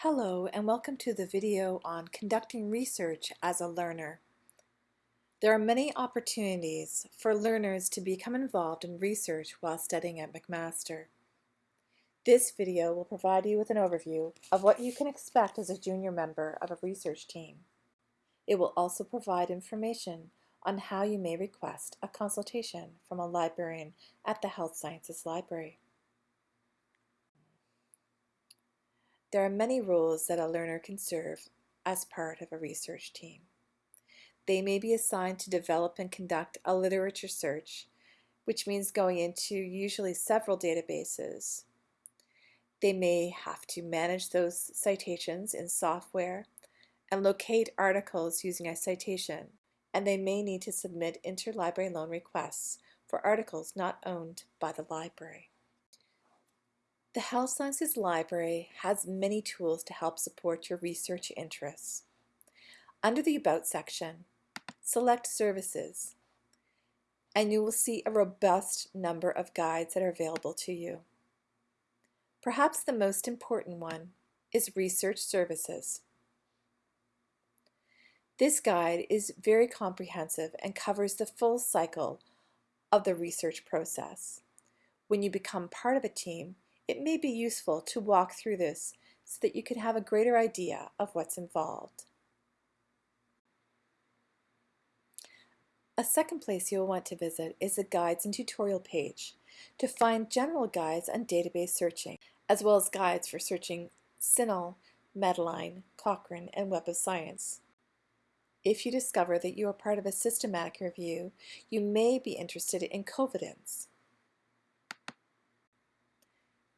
Hello and welcome to the video on conducting research as a learner. There are many opportunities for learners to become involved in research while studying at McMaster. This video will provide you with an overview of what you can expect as a junior member of a research team. It will also provide information on how you may request a consultation from a librarian at the Health Sciences Library. There are many roles that a learner can serve as part of a research team. They may be assigned to develop and conduct a literature search, which means going into usually several databases. They may have to manage those citations in software and locate articles using a citation, and they may need to submit interlibrary loan requests for articles not owned by the library. The Health Sciences Library has many tools to help support your research interests. Under the About section, select Services, and you will see a robust number of guides that are available to you. Perhaps the most important one is Research Services. This guide is very comprehensive and covers the full cycle of the research process. When you become part of a team, it may be useful to walk through this so that you can have a greater idea of what's involved. A second place you'll want to visit is the Guides and Tutorial page to find general guides on database searching, as well as guides for searching CINAHL, Medline, Cochrane, and Web of Science. If you discover that you are part of a systematic review, you may be interested in Covidence.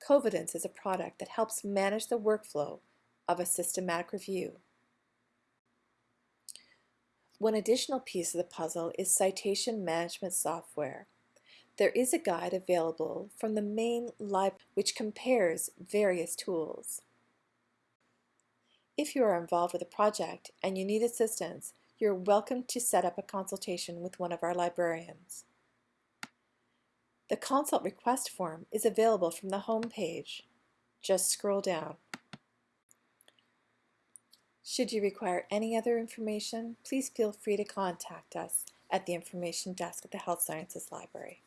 Covidence is a product that helps manage the workflow of a systematic review. One additional piece of the puzzle is citation management software. There is a guide available from the main library which compares various tools. If you are involved with a project and you need assistance, you're welcome to set up a consultation with one of our librarians. The consult request form is available from the home page. Just scroll down. Should you require any other information, please feel free to contact us at the information desk at the Health Sciences Library.